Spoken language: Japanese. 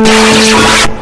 you